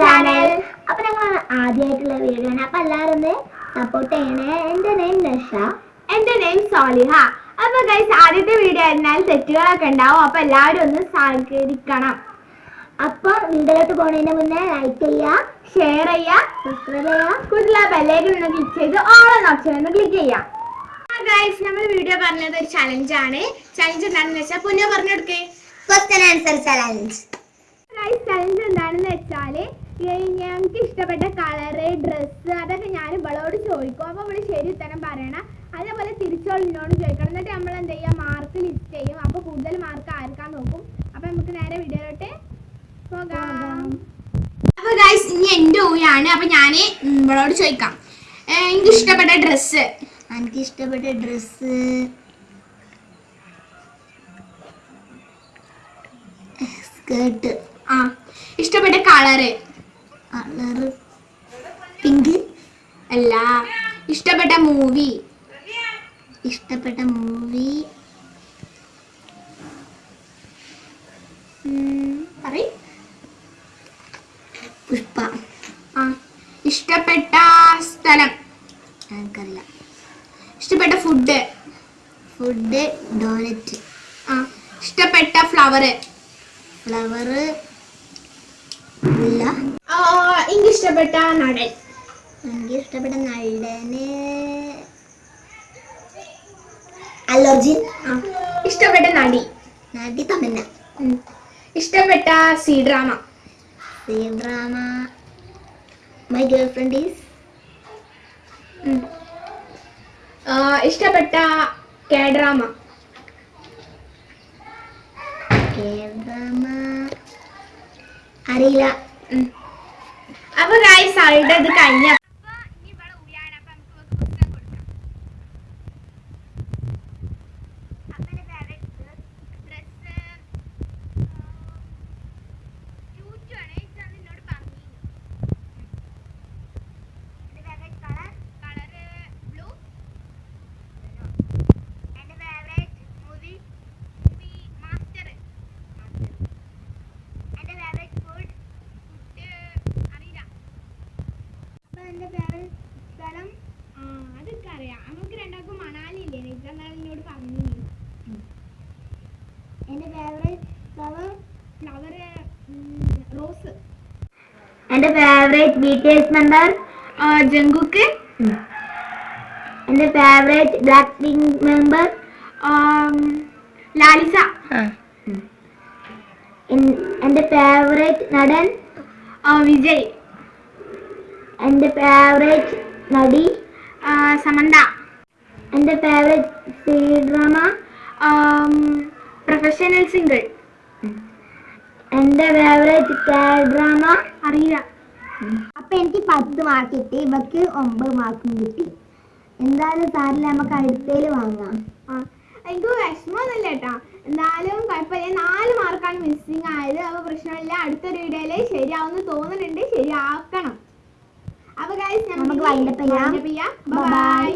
Channel അപ്പൊ ഞങ്ങൾ ആദ്യമായിട്ടുള്ള video ആണ്. അപ്പൊ എല്ലാവരും സപ്പോർട്ട് ചെയ്യണേ. എന്റെ നെയിം നഷ എന്റെ നെയിം സോലിഹ അപ്പൊ ഗൈസ് ആദ്യത്തെ വീഡിയോ ആയിരുന്നാൽ തെറ്റുകളൊക്കെ ഉണ്ടാവും. അപ്പൊ എല്ലാവരും ഒന്ന് സഹകരിക്കണം. അപ്പൊ വീഡിയോയിലോട്ട് പോണതിന് മുന്നേ ലൈക്ക് ചെയ്യുക ഷെയർ ചെയ്യുക സബ്സ്ക്രൈബ് ചെയ്യുക കൂടുതൽ ബെല്ലേക്ക് നിന്ന് ക്ലിക്ക് ചെയ്ത് ഓൾ ഓപ്ഷൻ ഒന്ന് ക്ലിക്ക് ചെയ്യാം. ഗൈസ് നമ്മൾ വീഡിയോ പറഞ്ഞത് ഒരു ചലഞ്ച് ആണ്. ചലഞ്ച് എന്താണെന്ന് വെച്ചാൽ പുനഃ പറഞ്ഞെടുക്കേ question answer challenge guys challenge വെച്ചാൽ ഞങ്ങൾക്ക് ഇഷ്ടപ്പെട്ട കളറ് ഡ്രസ്സ് അതൊക്കെ ഞാൻ ഇവളോട് ചോദിക്കും. അപ്പൊ ഇവൾ ശരി ഉത്തരം പറയണം അതേപോലെ തിരിച്ചോൾ എന്നോട് ചോദിക്കണം. എന്നിട്ട് നമ്മൾ എന്ത് ചെയ്യാം മാർക്ക് ലിസ്റ്റ് ചെയ്യും. അപ്പൊ കൂടുതൽ മാർക്ക് ആർക്കാൻ നോക്കും. അപ്പൊ നമുക്ക് നേരെ വീഡിയോയിലോട്ട് പോകാം. അപ്പൊ ഗൈസ് ഇനി എന്റെ ഊയാണ്. അപ്പൊ ഞാൻ ഇവളോട് ചോദിക്കാം. എനിക്ക് ഇഷ്ടപ്പെട്ട ഡ്രസ്സ് എനിക്ക് ഇഷ്ടപ്പെട്ട ഡ്രസ്സ് സ്കേർട്ട് ആ ഇഷ്ടപ്പെട്ട കളറ്. പിങ്ക്. അല്ല ഇഷ്ടപ്പെട്ട മൂവി. ഇഷ്ടപ്പെട്ട മൂവി. പറയ. പുഷ്പ. ആ ഇഷ്ടപ്പെട്ട സ്ഥലം. എനിക്കറിയില്ല. ഇഷ്ടപ്പെട്ട ഫുഡ് ഫുഡ് ഡോനറ്റ് ആ ഇഷ്ടപ്പെട്ട ഫ്ലവർ ഫ്ലവർ എനിക്ക് ഇഷ്ടപ്പെട്ട നടൻ. എനിക്ക് ഇഷ്ടപ്പെട്ട നടന് അലോജിൻ. ആ. ഇഷ്ടപ്പെട്ട നടി. നടി തമന്ന ഇഷ്ടപ്പെട്ട C drama. C drama. My girl friend is ഇഷ്ടപ്പെട്ട കെ ഡ്രാമ. K drama. അറിയില്ല. അപ്പൊ ഗായ്സ് ആളുടെ ഇത് കഴിഞ്ഞ അപ്പൊ എന്റെ ഫേവറേറ്റ് സ്ഥലം ആ, അതൊക്കെ അറിയാം നമുക്ക് രണ്ടാൾക്കും മണാലി ഇല്ലേ നിജ എന്നോട് പറഞ്ഞു എന്റെ ഫേവറേറ്റ് ഫ്ലവർ ഫ്ലവർ റോസ് എന്റെ favourite B T S member Jungkook. എന്റെ favourite black pink member Lalisa. എന്റെ ഫേവറേറ്റ് നടൻ? വിജയ്. എന്റെ ഫേവറേറ്റ് നടി? സമന്ത. എന്റെ favourite C drama professional single എന്റെ ഫേവറേറ്റ് കെ ഡ്രാമ അറിയില്ല. അപ്പൊ എനിക്ക് പത്ത് മാർക്ക് കിട്ടി. ഇവക്ക് ഒമ്പത് മാർക്കും കിട്ടി. എന്തായാലും സാറില്ല നമുക്ക് അടുത്തേൽ വാങ്ങാം. എനിക്ക് വിഷമമൊന്നുമില്ല കേട്ടാ. എന്തായാലും കുഴപ്പമില്ല. നാല് മാർക്കാണ് മിസ്സിങ് ആയത്. അപ്പൊ പ്രശ്നമില്ല. അടുത്തൊരു വീഡിയോയിൽ ശരിയാവുന്ന തോന്നുന്നുണ്ട്. ശരിയാക്കണം. അപ്പൊ ഗൈസ് നമുക്ക് ബൈ.